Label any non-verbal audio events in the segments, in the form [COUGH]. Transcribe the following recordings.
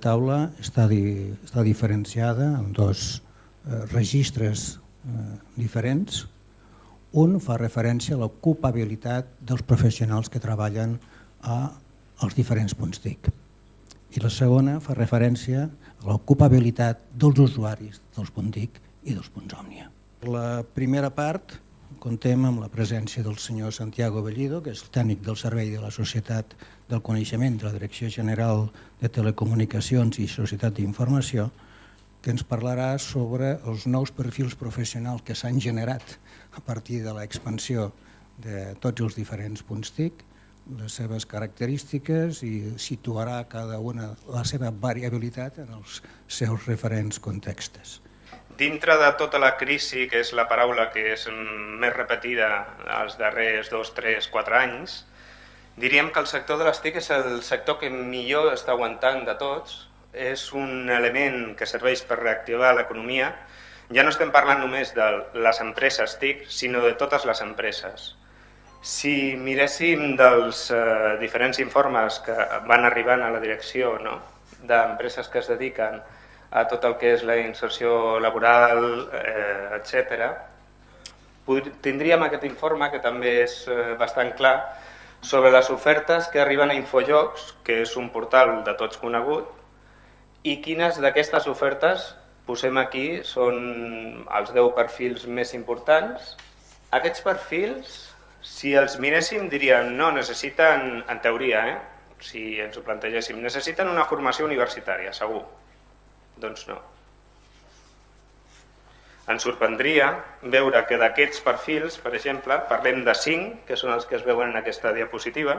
taula està, di, està diferenciada en dos eh, registres eh, diferents. Un fa referència a l'ocupabilitat dels professionals que treballen a, als diferents punts TIC. I la segona fa referència a l'ocupabilitat dels usuaris dels punts TIC i dels punts Òmnia. La primera part contem amb la presència del senyor Santiago Bellido, que és el tècnic del Servei de la Societat del Coneixement de la Direcció General de Telecomunicacions i Societat d'Informació, que ens parlarà sobre els nous perfils professionals que s'han generat a partir de l'expansió de tots els diferents punts TIC, les seves característiques i situarà cada una la seva variabilitat en els seus referents contextes dintre de tota la crisi, que és la paraula que és més repetida els darrers dos, tres, quatre anys, diríem que el sector de les TIC és el sector que millor està aguantant de tots, és un element que serveix per reactivar l'economia. Ja no estem parlant només de les empreses TIC, sinó de totes les empreses. Si miréssim dels eh, diferents informes que van arribant a la direcció no? d'empreses que es dediquen tot el que és la inserció laboral, eh, etc. Tindríem aquest informe, que també és eh, bastant clar, sobre les ofertes que arriben a Infojocs, que és un portal de tots conegut, i quines d'aquestes ofertes posem aquí són els 10 perfils més importants. Aquests perfils, si els miréssim, diríem no, necessiten, en teoria, eh? si ens ho plantegéssim, necessiten una formació universitària, segur doncs no. Ens sorprendria veure que d'aquests perfils, per exemple, parlem de 5, que són els que es veuen en aquesta diapositiva,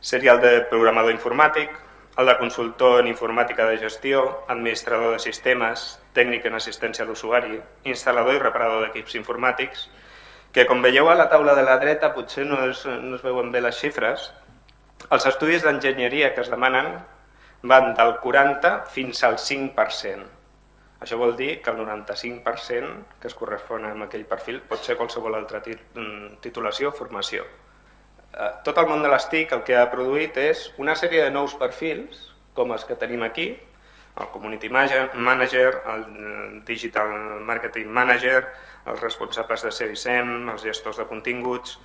seria el de programador informàtic, el de consultor en informàtica de gestió, administrador de sistemes, tècnic en assistència a l'usuari, instal·lador i reparador d'equips informàtics, que com veieu a la taula de la dreta potser no es, no es veuen bé les xifres, els estudis d'enginyeria que es demanen van del 40 fins al 5%. Això vol dir que el 95% que es correspon amb aquell perfil pot ser qualsevol altra mm, titulació o formació. Eh, tot el món de les TIC el que ha produït és una sèrie de nous perfils, com els que tenim aquí, el Community Manager, el Digital Marketing Manager, els responsables de CSM, els gestors de continguts,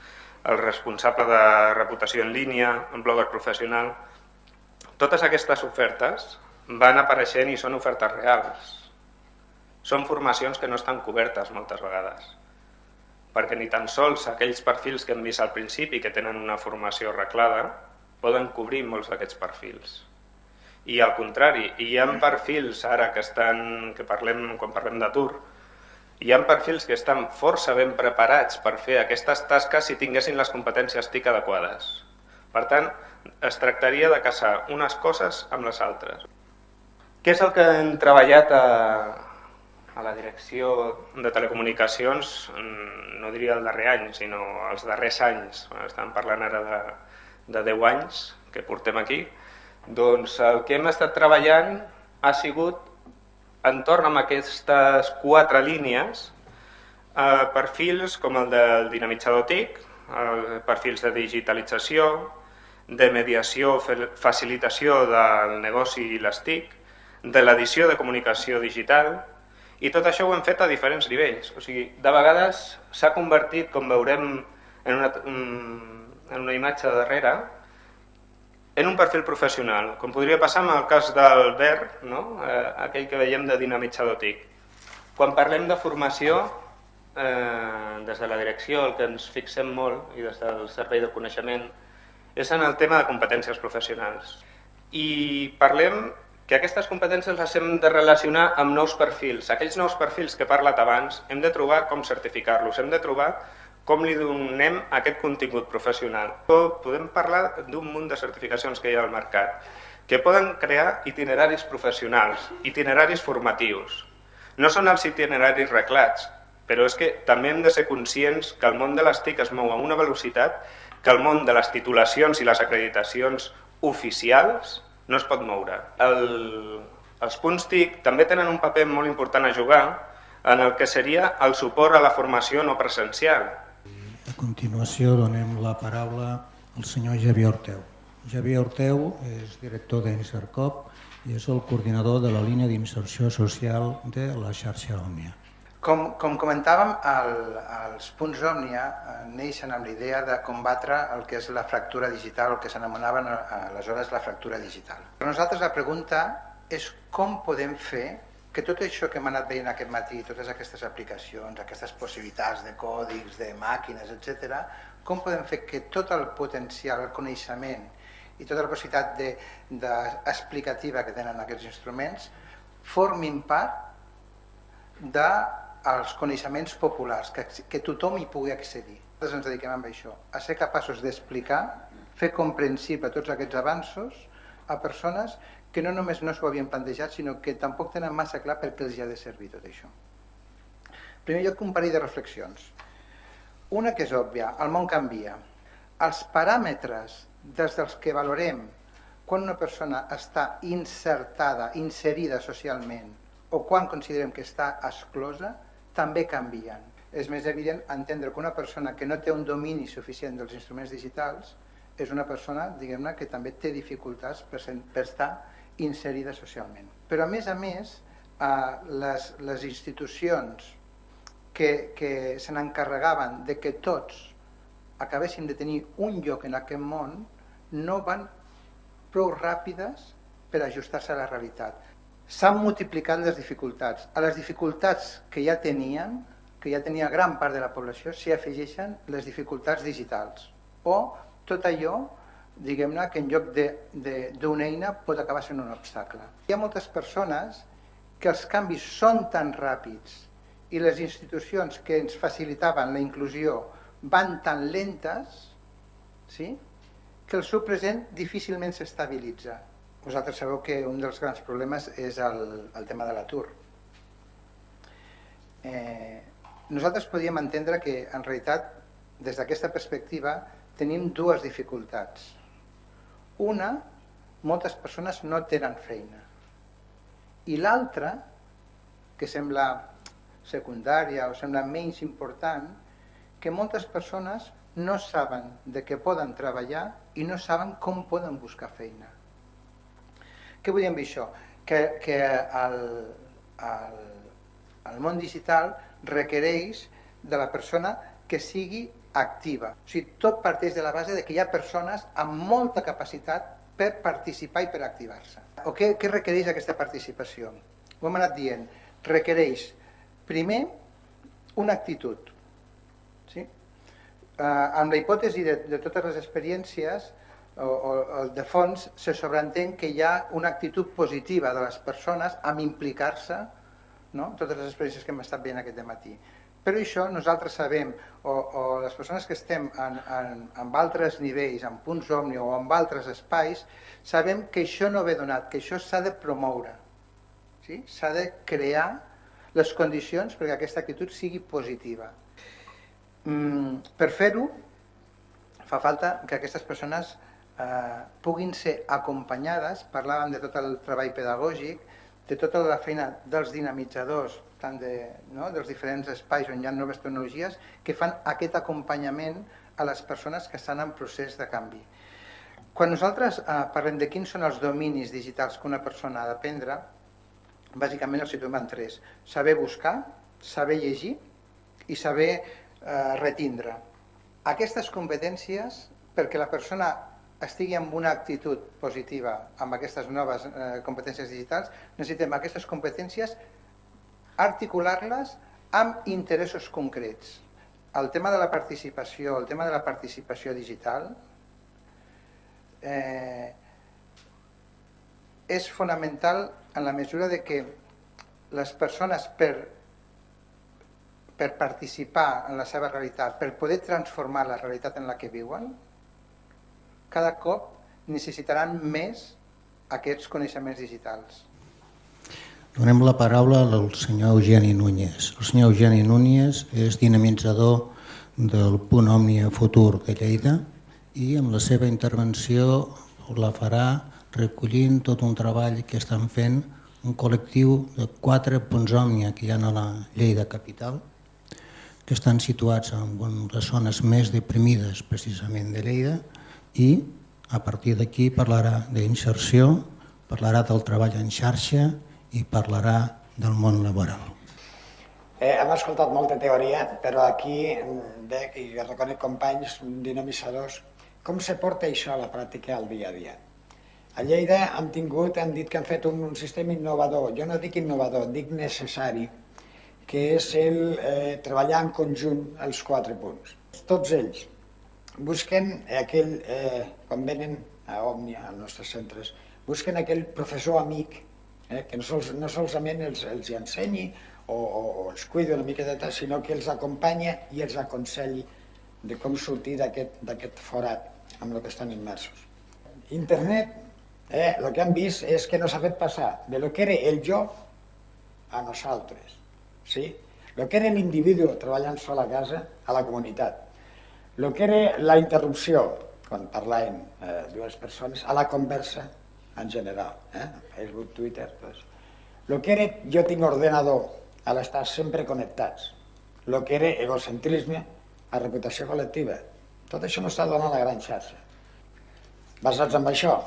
el responsable de reputació en línia, un blogger professional, totes aquestes ofertes van apareixent i són ofertes reals. Són formacions que no estan cobertes moltes vegades, perquè ni tan sols aquells perfils que hem vist al principi que tenen una formació arreglada poden cobrir molts d'aquests perfils. I al contrari, hi ha perfils ara que estan, que parlem, quan parlem d'atur, hi ha perfils que estan força ben preparats per fer aquestes tasques si tinguessin les competències TIC adequades. Per tant, es tractaria de caçar unes coses amb les altres. Què és el que hem treballat a, a la direcció de telecomunicacions, mm, no diria el darrer any, sinó els darrers anys, estem parlant ara de, de 10 anys que portem aquí, doncs el que hem estat treballant ha sigut entorn amb aquestes quatre línies eh, perfils com el del dinamitzador TIC, eh, perfils de digitalització, de mediació, facilitació del negoci i les TIC, de l'edició de comunicació digital, i tot això ho hem fet a diferents nivells. O sigui, de vegades s'ha convertit, com veurem en una, en una imatge darrere, en un perfil professional, com podria passar en el cas del Ver, no? eh, aquell que veiem de dinamitzador TIC. Quan parlem de formació, eh, des de la direcció, el que ens fixem molt, i des del Servei de Coneixement, és en el tema de competències professionals. I parlem que aquestes competències les hem de relacionar amb nous perfils. Aquells nous perfils que he parlat abans, hem de trobar com certificar-los, hem de trobar com li donem aquest contingut professional. Podem parlar d'un munt de certificacions que hi ha al mercat, que poden crear itineraris professionals, itineraris formatius. No són els itineraris reglats, però és que també hem de ser conscients que el món de les TIC es mou a una velocitat que el món de les titulacions i les acreditacions oficials no es pot moure. El, els punts TIC també tenen un paper molt important a jugar en el que seria el suport a la formació no presencial. A continuació donem la paraula al senyor Javier Orteu. Javier Orteu és director d'Encercop i és el coordinador de la línia d'inserció social de la xarxa Òmnia. Com, com comentàvem, el, els punts Òmnia eh, neixen amb la idea de combatre el que és la fractura digital, el que s'anomenaven eh, aleshores la fractura digital. Per nosaltres la pregunta és com podem fer que tot això que hem anat veient aquest matí, totes aquestes aplicacions, aquestes possibilitats de còdics, de màquines, etc, com podem fer que tot el potencial, el coneixement i tota la possibilitat de, de explicativa que tenen aquests instruments formin part dels coneixements populars, que, que tothom hi pugui accedir. Nosaltres ens dediquem a això, a ser capaços d'explicar, fer comprensible tots aquests avanços a persones que no només no s'ho havien plantejat, sinó que tampoc tenen massa clar per què els ha de servir tot això. En primer lloc, un parell de reflexions. Una que és òbvia, el món canvia. Els paràmetres des dels que valorem quan una persona està insertada, inserida socialment, o quan considerem que està exclosa, també canvien. És més evident entendre que una persona que no té un domini suficient dels instruments digitals és una persona, diguem-ne, que també té dificultats per, per estar inserida socialment. Però a més a més, eh, les, les institucions que, que se n'encarregaven de que tots acabessin de tenir un lloc en aquest món no van prou ràpides per ajustar-se a la realitat. S'han multiplicat les dificultats. A les dificultats que ja tenien, que ja tenia gran part de la població, s'hi afegeixen les dificultats digitals o tot allò diguem-ne, que en lloc d'una eina pot acabar sent un obstacle. Hi ha moltes persones que els canvis són tan ràpids i les institucions que ens facilitaven la inclusió van tan lentes sí? que el seu present difícilment s'estabilitza. Vosaltres sabeu que un dels grans problemes és el, el tema de l'atur. Eh, nosaltres podíem entendre que, en realitat, des d'aquesta perspectiva, tenim dues dificultats. Una, moltes persones no tenen feina. I l'altra, que sembla secundària o sembla menys important, que moltes persones no saben de què poden treballar i no saben com poden buscar feina. Què vull dir amb això? Que, que el, el, el món digital requereix de la persona que sigui activa. O sigui, tot parteix de la base de que hi ha persones amb molta capacitat per participar i per activar-se. O què, què requereix aquesta participació? Ho hem anat dient. Requereix, primer, una actitud. Sí? Eh, amb la hipòtesi de, de totes les experiències, o, o de fons, se sobreentén que hi ha una actitud positiva de les persones amb implicar-se no? totes les experiències que hem estat veient aquest matí. Però això nosaltres sabem, o, o les persones que estem en, en, en altres nivells, en punts òmni o en altres espais, sabem que això no ve donat, que això s'ha de promoure. S'ha sí? de crear les condicions perquè aquesta actitud sigui positiva. Mm, per fer-ho, fa falta que aquestes persones eh, puguin ser acompanyades, parlàvem de tot el treball pedagògic, de tota la feina dels dinamitzadors, tant de, no, dels diferents espais on hi ha noves tecnologies, que fan aquest acompanyament a les persones que estan en procés de canvi. Quan nosaltres eh, parlem de quins són els dominis digitals que una persona ha d'aprendre, bàsicament els situem en tres. Saber buscar, saber llegir i saber eh, retindre. Aquestes competències, perquè la persona estigui amb una actitud positiva amb aquestes noves eh, competències digitals, necessitem aquestes competències articular-les amb interessos concrets. El tema de la participació, el tema de la participació digital eh, és fonamental en la mesura de que les persones per, per participar en la seva realitat, per poder transformar la realitat en la que viuen, cada cop necessitaran més aquests coneixements digitals. Donem la paraula al senyor Eugeni Núñez. El senyor Eugeni Núñez és dinamitzador del Punt Òmnia Futur de Lleida i amb la seva intervenció la farà recollint tot un treball que estan fent un col·lectiu de quatre punts Òmnia que hi ha a la Lleida capital, que estan situats en les zones més deprimides precisament de Lleida i a partir d'aquí parlarà d'inserció, parlarà del treball en xarxa i parlarà del món laboral. Eh, hem escoltat molta teoria, però aquí veig i reconec companys dinamitzadors com se porta això a la pràctica al dia a dia. A Lleida hem tingut, han dit que han fet un, un sistema innovador, jo no dic innovador, dic necessari, que és el eh, treballar en conjunt els quatre punts. Tots ells busquen aquell, eh, quan venen a Òmnia, als nostres centres, busquen aquell professor amic, eh, que no, sols, no solament els, els ensenyi o, o, o els cuidi una miqueta, sinó que els acompanya i els aconselli de com sortir d'aquest forat amb el que estan immersos. Internet, eh, el que han vist és que no s'ha fet passar de lo que era el jo a nosaltres. Sí? El que era l'individu treballant sol a casa a la comunitat. El que era la interrupció, quan parlaven eh, dues persones, a la conversa en general. Eh? Facebook, Twitter, tot això. El que era jo tinc ordenador a l'estar sempre connectats. El que era egocentrisme a reputació col·lectiva. Tot això no està donant la gran xarxa. Basats en això,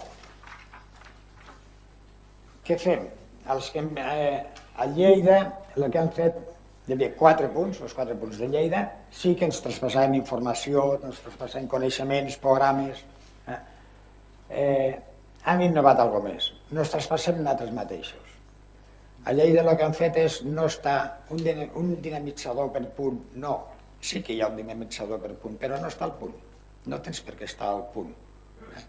què fem? Els que, eh, a Lleida el que han fet, hi havia quatre punts, els quatre punts de Lleida, sí que ens traspassaven informació, ens traspassaven coneixements, programes, eh? Eh, han innovat alguna més. No ens traspassem nosaltres mateixos. A Lleida el que han fet és no està un, un dinamitzador per punt, no. Sí que hi ha un dinamitzador per punt, però no està al punt. No tens per què estar al punt. Eh?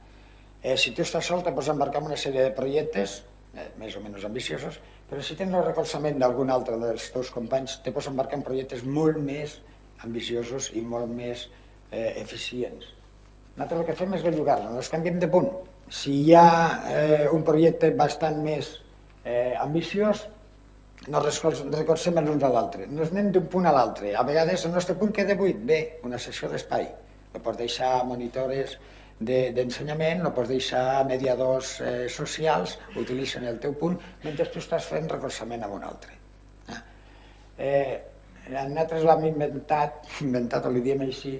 Eh, si tu estàs sol, te pots embarcar en una sèrie de projectes, eh, més o menys ambiciosos, però si tens el recolzament d'algun altre dels teus companys, te pots embarcar en projectes molt més ambiciosos i molt més eh, eficients. Nosaltres el que fem és bellugar-nos, canviem de punt. Si hi ha eh, un projecte bastant més eh, ambiciós, no recolzem l'un a l'altre, no anem d'un punt a l'altre. A vegades el nostre punt queda buit, bé, una sessió d'espai. No pots deixar monitores d'ensenyament, de, no pots deixar mediadors eh, socials, utilitzen el teu punt, mentre tu estàs fent recolzament amb un altre. Eh, eh nosaltres l'hem inventat, [LAUGHS] inventat o li diem així,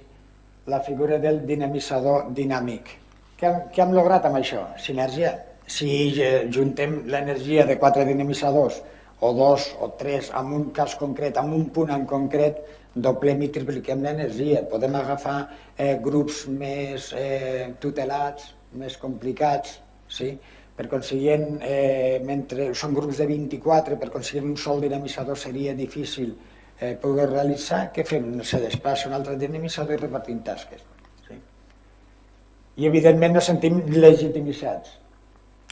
la figura del dinamitzador dinàmic. Què què hem lograt amb això? Sinergia si juntem l'energia de quatre dinamitzadors o dos o tres en un cas concret, en un punt en concret, doblem i tripliquem l'energia. Podem agafar eh, grups més eh, tutelats, més complicats, sí? per consiguient, eh, mentre són grups de 24, per aconseguir un sol dinamitzador seria difícil eh, poder realitzar, què fem? Se desplaça un altre dinamitzador i repartim tasques. Sí? I evidentment nos sentim legitimitzats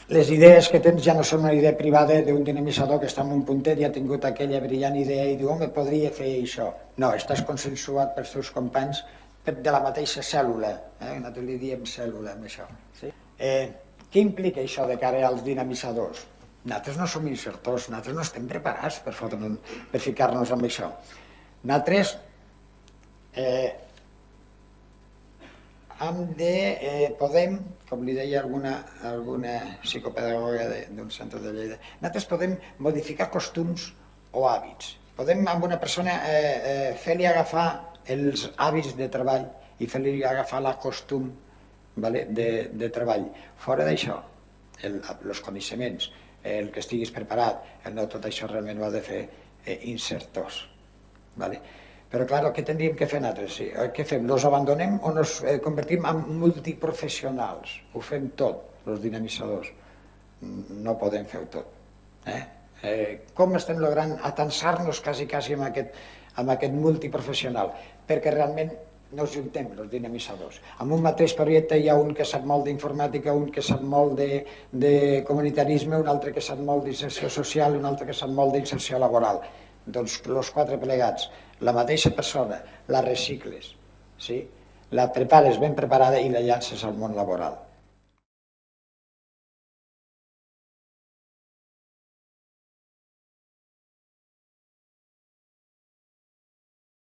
les idees que tens ja no són una idea privada d'un dinamitzador que està en un puntet i ha tingut aquella brillant idea i diu, home, podria fer això. No, estàs consensuat pels teus companys de la mateixa cèl·lula, eh? nosaltres li diem cèl·lula amb això. Sí? Eh, què implica això de cara als dinamitzadors? Nosaltres no som insertors, nosaltres no estem preparats per, per ficar-nos amb això. Nosaltres eh, hem de, eh, podem, com li deia alguna, alguna psicopedagoga d'un centre de Lleida, nosaltres podem modificar costums o hàbits. Podem amb una persona eh, eh, fer-li agafar els hàbits de treball i fer-li agafar la costum vale, de, de treball. Fora d'això, els coneixements, el que estiguis preparat, el no tot això realment ho ha de fer eh, insertors. Vale? Però, clar, què tindríem que fer nosaltres? Sí. Eh, què fem? Los abandonem o nos eh, convertim en multiprofessionals? Ho fem tot, els dinamitzadors. No podem fer-ho tot. Eh? Eh, com estem logrant atensar-nos quasi, quasi amb aquest, amb aquest multiprofessional? Perquè realment no juntem, els dinamitzadors. En un mateix projecte hi ha un que sap molt d'informàtica, un que sap molt de, de comunitarisme, un altre que sap molt d'inserció social un altre que sap molt d'inserció laboral. Doncs els quatre plegats la mateixa persona, la recicles, sí? la prepares ben preparada i la llances al món laboral.